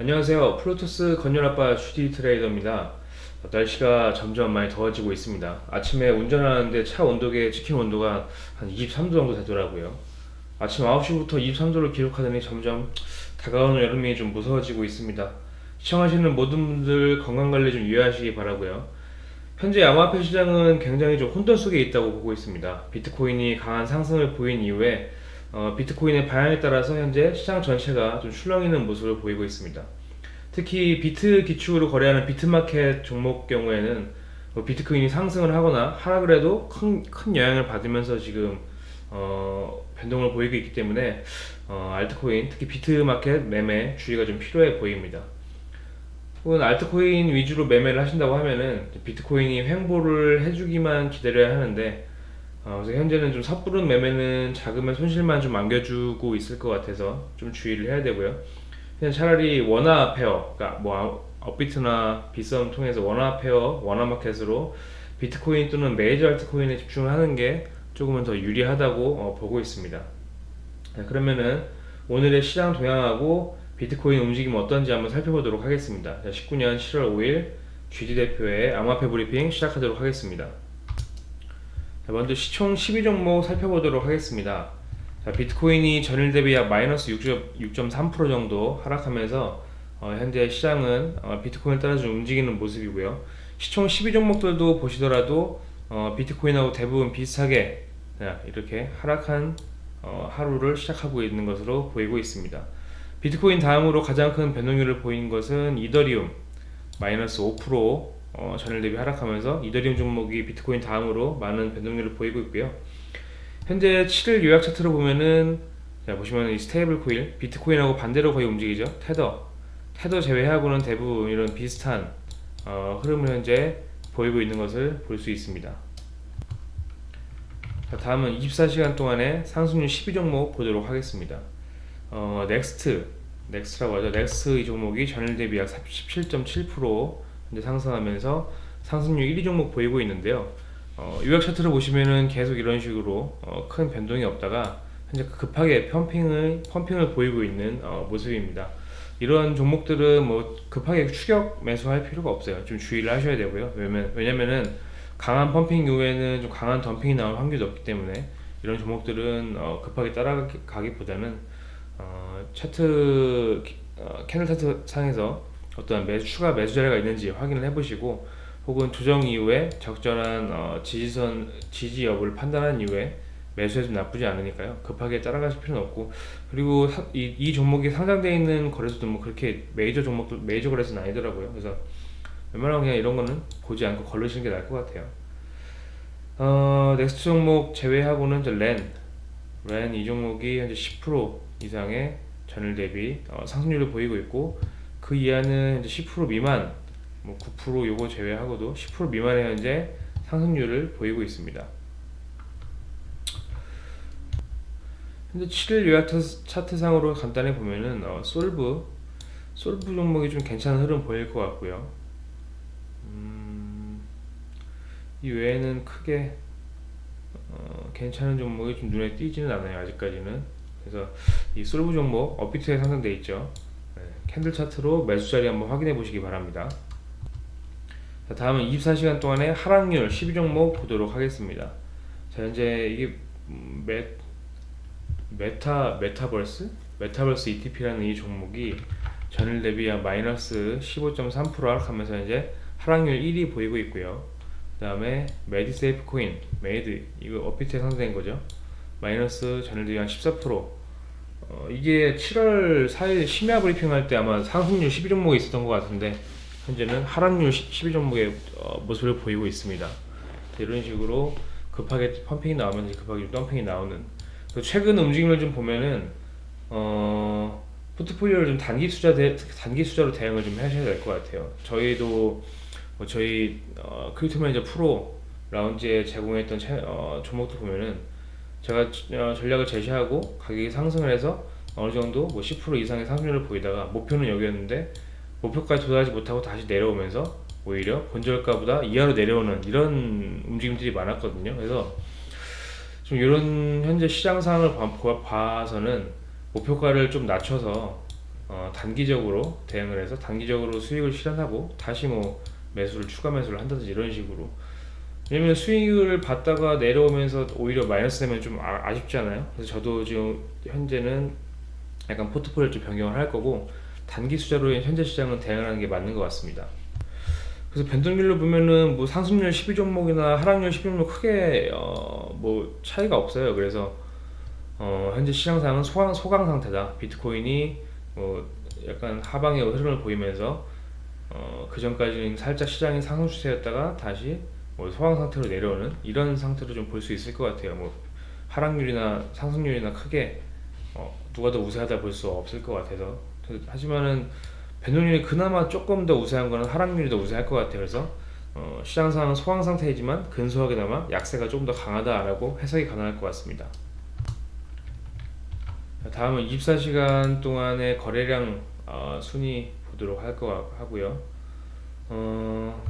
안녕하세요. 프로토스 건열아빠 슈디 트레이더입니다. 날씨가 점점 많이 더워지고 있습니다. 아침에 운전하는데 차 온도계 찍힌 온도가 한 23도 정도 되더라고요. 아침 9시부터 23도를 기록하더니 점점 다가오는 여름이 좀 무서워지고 있습니다. 시청하시는 모든 분들 건강관리 좀 유의하시기 바라고요. 현재 암호화폐 시장은 굉장히 좀 혼돈 속에 있다고 보고 있습니다. 비트코인이 강한 상승을 보인 이후에 어, 비트코인의 방향에 따라서 현재 시장 전체가 좀 출렁이는 모습을 보이고 있습니다. 특히 비트 기축으로 거래하는 비트마켓 종목 경우에는 뭐 비트코인이 상승을 하거나 하락을 해도 큰, 큰 영향을 받으면서 지금 어, 변동을 보이고 있기 때문에 어, 알트코인 특히 비트마켓 매매 주의가 좀 필요해 보입니다. 혹은 알트코인 위주로 매매를 하신다고 하면은 비트코인이 횡보를 해주기만 기다려야 하는데 어, 그래서 현재는 좀 섣부른 매매는 자금의 손실만 좀 안겨주고 있을 것 같아서 좀 주의를 해야 되고요. 그냥 차라리 원화 pair, 그러니까 뭐 업비트나 빗썸 통해서 원화 pair, 원화 마켓으로 비트코인 또는 메이저 알트코인에 집중하는 게 조금은 더 유리하다고 어, 보고 있습니다. 자, 그러면은 오늘의 시장 동향하고 비트코인 움직임 어떤지 한번 살펴보도록 하겠습니다. 자, 19년 7월 5일 GD 대표의 암호화폐 브리핑 시작하도록 하겠습니다. 먼저 시총 12종목 살펴보도록 하겠습니다. 자, 비트코인이 전일 대비 약 마이너스 6.3% 정도 하락하면서 어, 현재 시장은 어, 비트코인을 따라 좀 움직이는 모습이고요. 시총 12종목들도 보시더라도 어, 비트코인하고 대부분 비슷하게 자, 이렇게 하락한 어, 하루를 시작하고 있는 것으로 보이고 있습니다. 비트코인 다음으로 가장 큰 변동률을 보인 것은 이더리움 마이너스 5% 어, 전일 대비 하락하면서 이더리움 종목이 비트코인 다음으로 많은 변동률을 보이고 있고요. 현재 7일 요약 차트로 보면은 자 보시면 이 스테이블 코인 비트코인하고 반대로 거의 움직이죠. 테더 테더 제외하고는 대부분 이런 비슷한 어, 흐름을 현재 보이고 있는 것을 볼 수 있습니다. 자, 다음은 24시간 동안의 상승률 12종목 보도록 하겠습니다. 어, 넥스트 넥스트라고 하죠. 넥스트 이 종목이 전일 대비 약 17.7% 이제 상승하면서 상승률 1위 종목 보이고 있는데요. 어, 요약 차트를 보시면은 계속 이런 식으로 어, 큰 변동이 없다가 현재 급하게 펌핑을 펌핑을 보이고 있는 어, 모습입니다. 이런 종목들은 뭐 급하게 추격 매수할 필요가 없어요. 좀 주의를 하셔야 되고요. 왜냐면 왜냐면은 강한 펌핑 이후에는 좀 강한 덤핑이 나올 확률이 높기 때문에 이런 종목들은 어, 급하게 따라가기보다는 어, 차트 어, 캐널 차트 상에서 어떤 매수, 추가 매수 자리가 있는지 확인을 해보시고 혹은 조정 이후에 적절한 어, 지지선 지지 여부를 판단한 이후에 매수해도 나쁘지 않으니까요. 급하게 따라가실 필요는 없고. 그리고 사, 이, 이, 종목이 상장되어 있는 거래소도 뭐 그렇게 메이저 종목도 메이저 거래소는 아니더라고요. 그래서 웬만하면 그냥 이런 거는 보지 않고 걸르시는 게 나을 것 같아요. 어, 넥스트 종목 제외하고는 저 렌, 렌 이 종목이 현재 10% 이상의 전일 대비 어, 상승률을 보이고 있고 그 이하는 10% 미만 뭐 9% 요거 제외하고도 10% 미만의 현재 상승률을 보이고 있습니다. 현재 7일 요약 차트상으로 간단히 보면은 어, 솔브 솔브 종목이 좀 괜찮은 흐름 보일 것 같고요. 음, 이 외에는 크게 어, 괜찮은 종목이 좀 눈에 띄지는 않아요 아직까지는 그래서 이 솔브 종목 업비트에 상장돼 있죠 candle 차트로 매수 자리 한번 확인해 보시기 바랍니다. 자, 다음은 24시간 동안의 하락률 12종목 보도록 하겠습니다. 자, 현재 이게 메, 메타, 메타버스? 메타버스 ETP라는 이 종목이 전일 대비 한 마이너스 15.3% 하락하면서 이제 하락률 1위 보이고 있고요. 그 다음에 메이드세이프 코인, 메이드, 이거 업비트에 상장된 거죠. 마이너스 전일 대비 한14% 어, 이게 7월 4일 심야 브리핑 할 때 아마 상승률 12종목이 있었던 것 같은데 현재는 하락률 12종목의 어, 모습을 보이고 있습니다. 이런 식으로 급하게 펌핑이 나오면 급하게 덤핑이 나오는. 최근 움직임을 좀 보면은 어, 포트폴리오를 좀 단기 투자 대, 단기 투자로 대응을 좀 하셔야 될 것 같아요. 저희도 뭐 저희 어, 크립토 매니저 프로 라운지에 제공했던 채, 어, 종목들 보면은 제가 어, 전략을 제시하고 가격이 상승을 해서 어느 정도 뭐 10% 이상의 상승률을 보이다가 목표는 여기였는데 목표까지 도달하지 못하고 다시 내려오면서 오히려 본전가보다 이하로 내려오는 이런 움직임들이 많았거든요. 그래서 좀 이런 현재 시장 상황을 봐서는 목표가를 좀 낮춰서 어, 단기적으로 대응을 해서 단기적으로 수익을 실현하고 다시 뭐 매수를 추가 매수를 한다든지 이런 식으로 왜냐면 수익을 받다가 내려오면서 오히려 마이너스 되면 좀 아, 아쉽잖아요? 그래서 저도 지금 현재는 약간 포트폴리오 좀 변경을 할 거고 단기 투자로 현재 시장은 대응하는 게 맞는 것 같습니다. 그래서 변동률로 보면은 뭐 상승률 12종목이나 하락률 10종목 크게 어, 뭐 차이가 없어요. 그래서 어, 현재 시장 상은 소강, 소강 상태다. 비트코인이 뭐 약간 하방의 흐름을 보이면서 어, 그 전까지는 살짝 시장이 상승 추세였다가 다시 뭐 소강 상태로 내려오는 이런 상태로 좀 볼 수 있을 것 같아요. 뭐 하락률이나 상승률이나 크게 어, 누가 더 우세하다 볼 수 없을 것 같아서 하지만은 변동률이 그나마 조금 더 우세한 거는 하락률이 더 우세할 것 같아요. 그래서 어, 시장 상은 소강 상태이지만 근소하게나마 약세가 조금 더 강하다라고 해석이 가능할 것 같습니다. 다음은 24시간 동안의 거래량 어, 순위 보도록 할거 하고요. 어,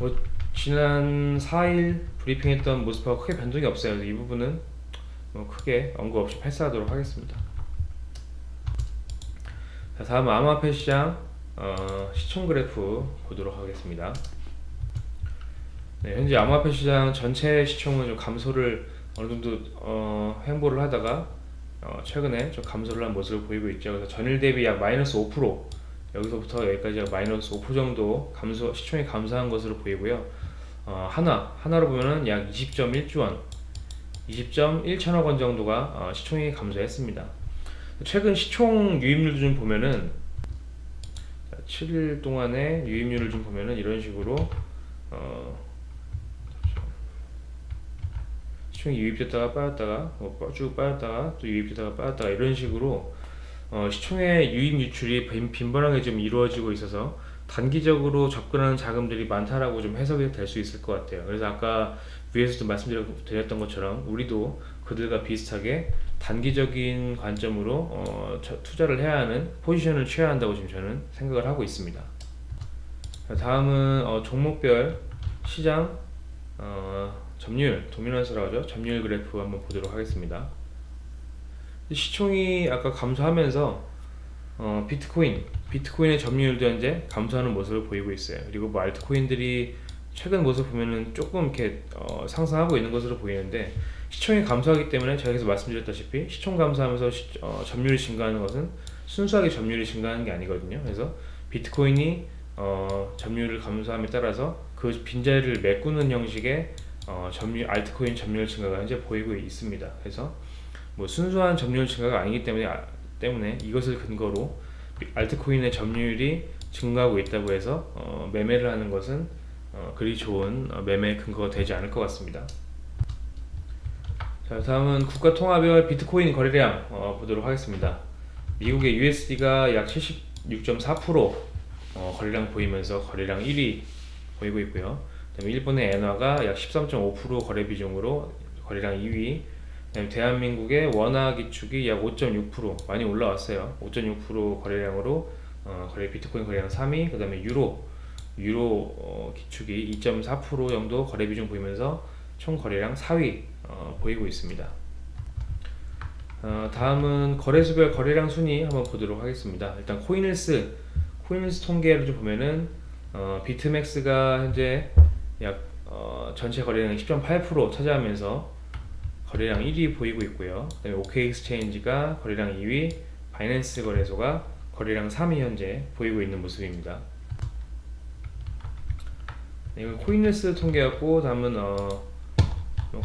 뭐 지난 4일 브리핑했던 모습하고 크게 변동이 없어요. 이 부분은 뭐 크게 언급 없이 패스하도록 하겠습니다. 자, 다음 암호화폐 시장 어, 시총 그래프 보도록 하겠습니다. 네, 현재 암호화폐 시장 전체 시총은 좀 감소를 어느 정도 어, 횡보를 하다가 어, 최근에 좀 감소를 한 모습을 보이고 있죠. 그래서 전일 대비 약 마이너스 5% 여기서부터 여기까지 마이너스 5% 정도 감소 시총이 감소한 것으로 보이고요. 어, 하나 하나로 보면은 약 20.1조 원, 20.1천억 원 정도가 어, 시총이 감소했습니다. 최근 시총 유입률 좀 보면은 7일 동안의 유입률을 좀 보면은 이런 식으로 어, 시총이 유입됐다가 빠졌다가 뭐 쭉 빠졌다가 또 유입됐다가 빠졌다가 이런 식으로 어, 시총의 유입 유출이 빈, 번하게 좀 이루어지고 있어서 단기적으로 접근하는 자금들이 많다라고 좀 해석이 될 수 있을 것 같아요. 그래서 아까 위에서도 말씀드렸던 것처럼 우리도 그들과 비슷하게 단기적인 관점으로 어, 투자를 해야 하는 포지션을 취해야 한다고 지금 저는 생각을 하고 있습니다. 다음은 어, 종목별 시장 어, 점유율, 도미넌스라고 하죠. 점유율 그래프 한번 보도록 하겠습니다. 시총이 아까 감소하면서 어, 비트코인, 비트코인의 점유율도 현재 감소하는 모습을 보이고 있어요. 그리고 뭐 알트코인들이 최근 모습 보면은 조금 이렇게 어, 상승하고 있는 것으로 보이는데 시총이 감소하기 때문에 계속 말씀드렸다시피 시총 감소하면서 시, 어, 점유율이 증가하는 것은 순수하게 점유율이 증가하는 게 아니거든요. 그래서 비트코인이 어, 점유율을 감소함에 따라서 그 빈자리를 메꾸는 형식의 어, 점유 알트코인 점유율 증가가 현재 보이고 있습니다. 그래서 뭐 순수한 점유율 증가가 아니기 때문에 아, 때문에 이것을 근거로 알트코인의 점유율이 증가하고 있다고 해서 어, 매매를 하는 것은 어, 그리 좋은 어, 매매 근거가 되지 않을 것 같습니다. 자, 다음은 국가 통화별 비트코인 거래량 어, 보도록 하겠습니다. 미국의 USD가 약 76.4% 어, 거래량 보이면서 거래량 1위 보이고 있고요. 그다음에 일본의 엔화가 약 13.5% 거래 비중으로 거래량 2위. 그다음에 대한민국의 원화 기축이 약 5.6% 많이 올라왔어요. 5.6% 거래량으로 어, 거래 비트코인 거래량 3위. 그 다음에 유로 유로 어, 기축이 2.4% 정도 거래 비중 보이면서 총 거래량 4위 어, 보이고 있습니다. 어, 다음은 거래소별 거래량 순위 한번 보도록 하겠습니다. 일단 코인힐스 코인힐스 통계를 좀 보면은 어, 비트맥스가 현재 약 어, 전체 거래량 10.8% 차지하면서 거래량 1위 보이고 있고요. 그 다음에 OK엑스체인지가 거래량 2위, 바이낸스 거래소가 거래량 3위 현재 보이고 있는 모습입니다. 네, 이건 코인힐스 통계였고 다음은 어,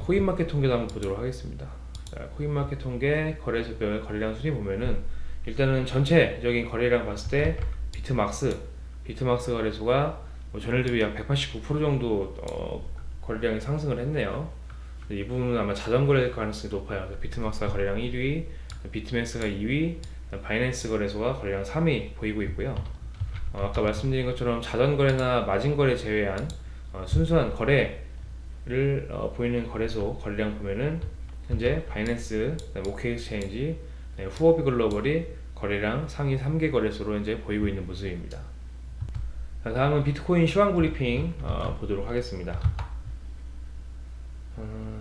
코인마켓 통계도 한번 보도록 하겠습니다. 자, 코인마켓 통계 거래소별 거래량 순위 보면은 일단은 전체적인 거래량 봤을 때 비트막스 비트막스 거래소가 뭐 전일 대비 약 189% 정도 어, 거래량이 상승을 했네요. 이 부분은 아마 자전거래 가능성이 높아요. 비트막스가 거래량 1위, 비트맥스가 2위, 바이낸스 거래소가 거래량 3위 보이고 있고요. 어, 아까 말씀드린 것처럼 자전거래나 마진거래 제외한 어, 순수한 거래를 어, 보이는 거래소 거래량 보면은 현재 바이낸스, 오케이엑스체인지, 네, 후오비 글로벌이 거래량 상위 3개 거래소로 이제 보이고 있는 모습입니다. 자, 다음은 비트코인 시황 브리핑 어, 보도록 하겠습니다. 음, 저,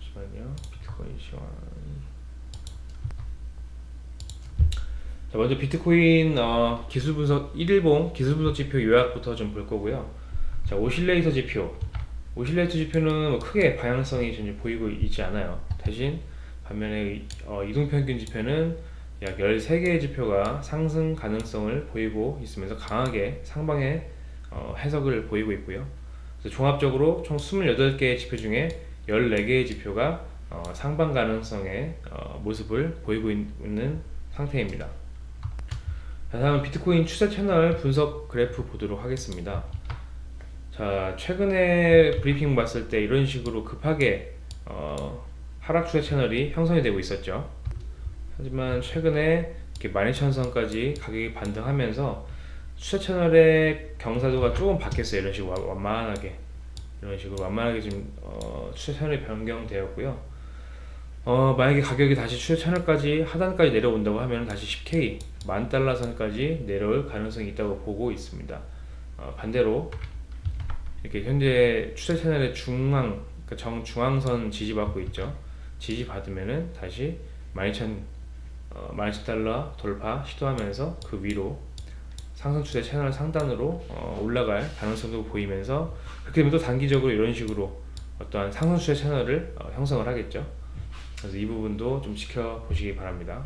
잠시만요. 비트코인 시황. 자, 먼저 비트코인 어, 기술 분석 1일봉 기술 분석 지표 요약부터 좀 볼 거고요. 자, 오실레이터 지표. 오실레이터 지표는 뭐 크게 방향성이 전혀 보이고 있지 않아요. 대신 반면에 이- 어, 이동평균 지표는 약 13개의 지표가 상승 가능성을 보이고 있으면서 강하게 상방의 어, 해석을 보이고 있고요. 종합적으로 총 28개의 지표 중에 14개의 지표가 어, 상방 가능성의 어, 모습을 보이고 있- 있는 상태입니다. 자, 다음 비트코인 추세 채널 분석 그래프 보도록 하겠습니다. 자, 최근에 브리핑 봤을 때 이런 식으로 급하게 어, 하락 추세 채널이 형성이 되고 있었죠. 하지만 최근에 이렇게 12,000선까지 가격이 반등하면서 추세 채널의 경사도가 조금 바뀌었어요. 이런 식으로 완- 완만하게 이런 식으로 완만하게 지금 어, 추세 채널이 변경되었고요. 어, 만약에 가격이 다시 추세 채널까지 하단까지 내려온다고 하면 다시 10K 만 달러 선까지 내려올 가능성이 있다고 보고 있습니다. 어, 반대로 이렇게 현재 추세 채널의 중앙 그러니까 정 중앙선 지지받고 있죠. 지지받으면은 다시 12,000 어, 12,000달러 돌파 시도하면서 그 위로 상승 추세 채널 상단으로 어, 올라갈 가능성도 보이면서 그렇게 되면 또 단기적으로 이런 식으로 어떠한 상승 추세 채널을 어, 형성을 하겠죠. 그래서 이 부분도 좀 지켜보시기 바랍니다.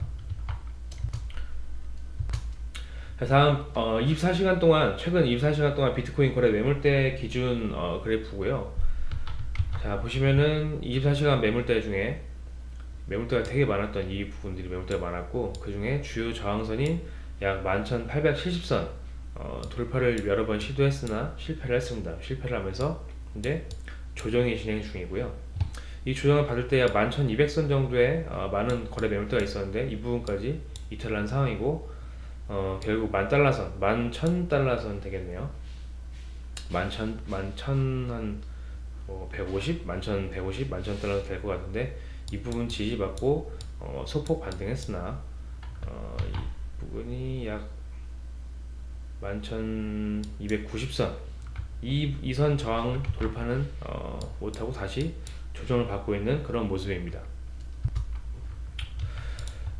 자, 다음 어, 24시간 동안 최근 24시간 동안 비트코인 거래 매물대 기준 어, 그래프고요. 자 보시면은 24시간 매물대 중에 매물대가 되게 많았던 이 부분들이 매물대가 많았고 그 중에 주요 저항선인 약 11,870선 어, 돌파를 여러 번 시도했으나 실패를 했습니다. 실패를 하면서 이제 조정이 진행 중이고요. 이 조정을 받을 때 약 11,200선 정도의 어, 많은 거래 매물대가 있었는데 이 부분까지 이탈한 상황이고 어, 결국 만 달러선, 만 천 달러선 되겠네요. 만천, 만천 한 어, 150, 만천 150, 만천 달러 될것 같은데 이 부분 지지받고 어, 소폭 반등했으나 어, 이 부분이 약 만천 290선 이 이 선 저항 돌파는 어, 못하고 다시 조정을 받고 있는 그런 모습입니다.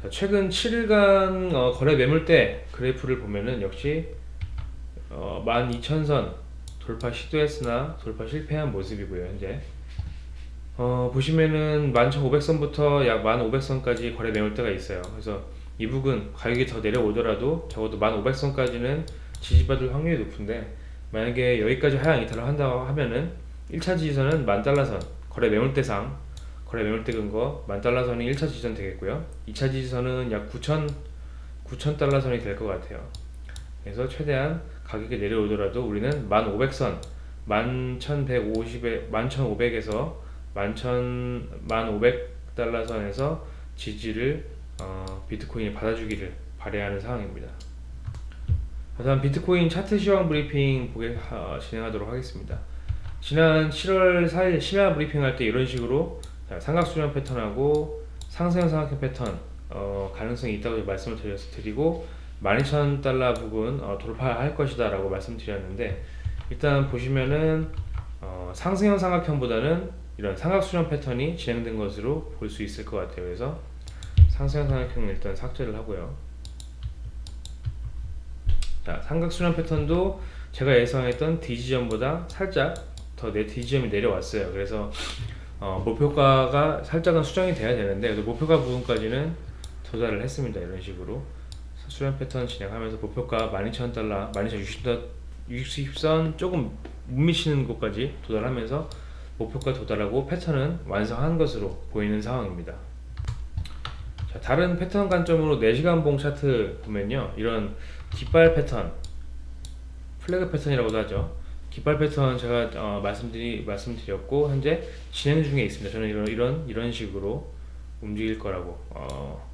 자, 최근 7일간 어, 거래 매물대 그래프를 보면은 역시 어, 12,000선 돌파 시도했으나 돌파 실패한 모습이고요 현재. 어, 보시면은 11,500선부터 약 1,500선까지 거래 매물대가 있어요. 그래서 이 부분 가격이 더 내려오더라도 적어도 1,500선까지는 지지받을 확률이 높은데 만약에 여기까지 하향 이탈을 한다고 하면은 1차 지지선은 만달러선 거래 매물 대상 거래 매물대 근거 만달러선이 1차 지지선 되겠고요. 2차 지지선은 약 9천 9천 달러 선이 될 것 같아요. 그래서 최대한 가격이 내려오더라도 우리는 1500선 11,150에 11,500에서 11,000 1,500달러 선에서 지지를 어, 비트코인이 받아주기를 바라는 상황입니다. 다음 비트코인 차트 시황 브리핑 보게 어, 진행하도록 하겠습니다. 지난 7월 4일 심야 브리핑 할 때 이런 식으로 자, 삼각수렴 패턴하고 상승 삼각형 패턴 어, 가능성이 있다고 말씀을 드리고 12,000달러 부분 어, 돌파할 것이다 라고 말씀드렸는데 일단 보시면은 어, 상승형 삼각형보다는 이런 삼각수렴 패턴이 진행된 것으로 볼 수 있을 것 같아요 그래서 상승형 삼각형은 일단 삭제를 하고요. 자 삼각수렴 패턴도 제가 예상했던 D지점보다 살짝 더 내 D지점이 내려왔어요. 그래서 어, 목표가가 살짝은 수정이 돼야 되는데 목표가 부분까지는 도달을 했습니다. 이런 식으로. 수렴 패턴 진행하면서 목표가 12,000달러, 12,060선 조금 못 미치는 곳까지 도달하면서 목표가 도달하고 패턴은 완성한 것으로 보이는 상황입니다. 자, 다른 패턴 관점으로 4시간 봉 차트 보면요. 이런 깃발 패턴, 플래그 패턴이라고도 하죠. 깃발 패턴 제가 어, 말씀드리, 말씀드렸고 현재 진행 중에 있습니다. 저는 이런 이런 이런 식으로 움직일 거라고 어,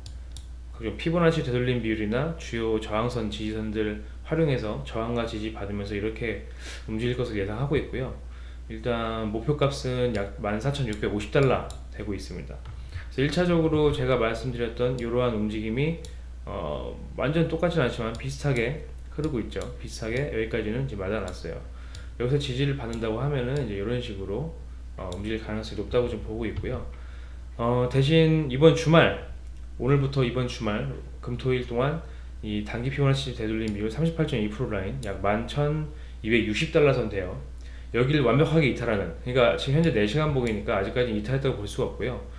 피보나치 되돌림 비율이나 주요 저항선 지지선들 활용해서 저항과 지지 받으면서 이렇게 움직일 것을 예상하고 있고요. 일단 목표값은 약 14,650달러 되고 있습니다. 그래서 1차적으로 제가 말씀드렸던 이러한 움직임이 어, 완전 똑같지는 않지만 비슷하게 흐르고 있죠. 비슷하게 여기까지는 이제 맞아놨어요. 여기서 지지를 받는다고 하면은 이제 이런 식으로 어, 움직일 가능성이 높다고 좀 보고 있고요. 어, 대신 이번 주말 오늘부터 이번 주말 금토일 동안 이 단기 피보나치 되돌림 비율 38.2% 라인 약 11,260달러 선대요. 여기를 완벽하게 이탈하는 그러니까 지금 현재 4시간 봉이니까 아직까지 이탈했다고 볼 수가 없고요.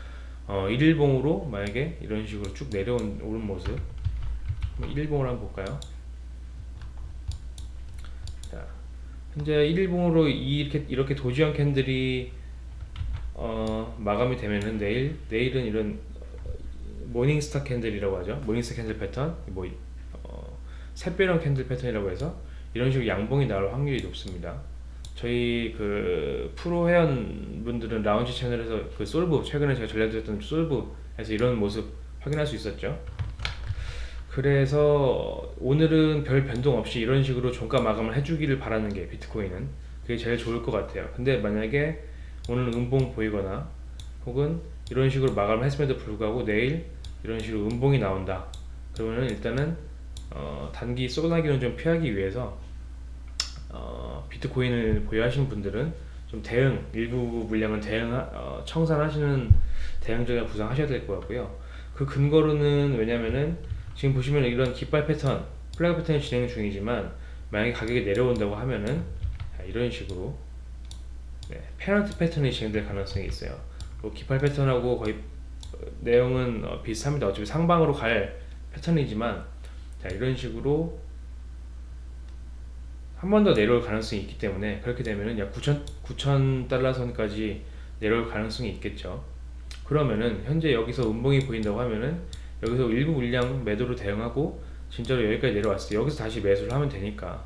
어, 1일봉으로 만약에 이런 식으로 쭉 내려온 오른 모습 1일봉을 한번 볼까요? 자, 현재 1일봉으로 이렇게 이렇게 doji형 candle이 어, 마감이 되면은 내일 내일은 이런 morning star candle이라고 하죠. morning star candle 패턴 뭐 어, 샛별형 candle 패턴이라고 해서 이런 식으로 양봉이 나올 확률이 높습니다. 저희 그 프로 회원분들은 라운지 채널에서 그 솔브 최근에 제가 전해드렸던 솔브에서 이런 모습 확인할 수 있었죠. 그래서 오늘은 별 변동 없이 이런 식으로 종가 마감을 해주기를 바라는 게 비트코인은 그게 제일 좋을 것 같아요. 근데 만약에 오늘 음봉 보이거나 혹은 이런 식으로 마감을 했음에도 불구하고 내일 이런 식으로 음봉이 나온다. 그러면은 일단은 어, 단기 쏘나기는 좀 피하기 위해서 어, 비트코인을 보유하시는 분들은 좀 대응 일부 물량을 대응 어, 청산하시는 대응적인 구상하셔야 될 것 같고요. 그 근거로는 왜냐면은 지금 보시면 이런 깃발 패턴, 플래그 패턴이 진행 중이지만 만약에 가격이 내려온다고 하면은 자, 이런 식으로 네, 페널티 패턴이 진행될 가능성이 있어요. 뭐 깃발 패턴하고 거의 어, 내용은 어, 비슷합니다. 어차피 상방으로 갈 패턴이지만 자, 이런 식으로 한 번 더 내려올 가능성이 있기 때문에 그렇게 되면은 약 9천 9천 달러 선까지 내려올 가능성이 있겠죠. 그러면은 현재 여기서 음봉이 보인다고 하면은 여기서 일부 물량 매도로 대응하고 진짜로 여기까지 내려왔을 때 여기서 다시 매수를 하면 되니까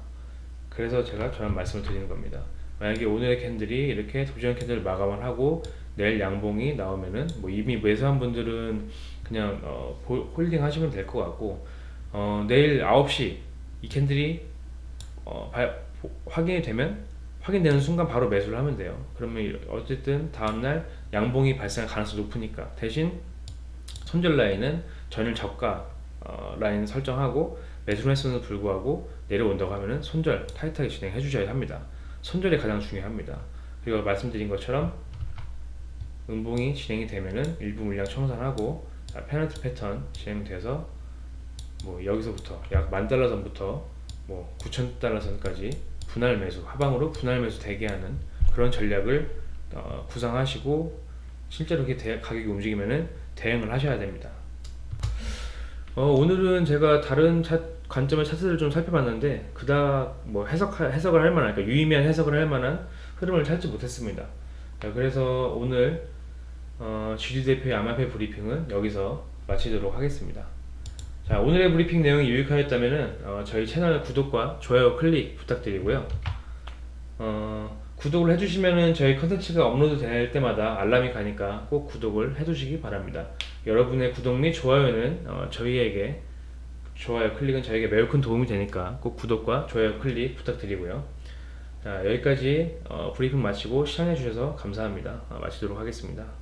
그래서 제가 저런 말씀을 드리는 겁니다. 만약에 오늘의 candle이 이렇게 doji candle 마감을 하고 내일 양봉이 나오면은 뭐 이미 매수한 분들은 그냥 어, 홀딩 하시면 될 것 같고 어, 내일 9시 이 candle이 어, 바, 확인이 되면 확인되는 순간 바로 매수를 하면 돼요. 그러면 어쨌든 다음날 양봉이 발생할 가능성이 높으니까 대신 손절 라인은 전일 저가 어, 라인 설정하고 매수를 했음에도 불구하고 내려온다고 하면은 손절 타이트하게 진행해 주셔야 합니다. 손절이 가장 중요합니다. 그리고 말씀드린 것처럼 음봉이 진행이 되면은 일부 물량 청산하고 페널티 패턴 진행돼서 뭐 여기서부터 약 만 달러 선부터 뭐 9천 달러 선까지 분할 매수 하방으로 분할 매수 대기하는 그런 전략을 어, 구상하시고 실제로 이렇게 대, 가격이 움직이면은 대응을 하셔야 됩니다. 어, 오늘은 제가 다른 차, 관점의 차트를 좀 살펴봤는데 그닥 뭐 해석 해석을 할 만한 그러니까 유의미한 해석을 할 만한 흐름을 찾지 못했습니다. 자, 그래서 오늘 어, GD 대표의 암화폐 브리핑은 여기서 마치도록 하겠습니다. 자, 오늘의 브리핑 내용이 유익하였다면 어, 저희 채널 구독과 좋아요 클릭 부탁드리고요. 어, 구독을 해주시면 저희 컨텐츠가 업로드 될 때마다 알람이 가니까 꼭 구독을 해두시기 바랍니다. 여러분의 구독 및 좋아요는 어, 저희에게 좋아요 클릭은 저에게 매우 큰 도움이 되니까 꼭 구독과 좋아요 클릭 부탁드리고요. 자, 여기까지 어, 브리핑 마치고 시청해 주셔서 감사합니다. 어, 마치도록 하겠습니다.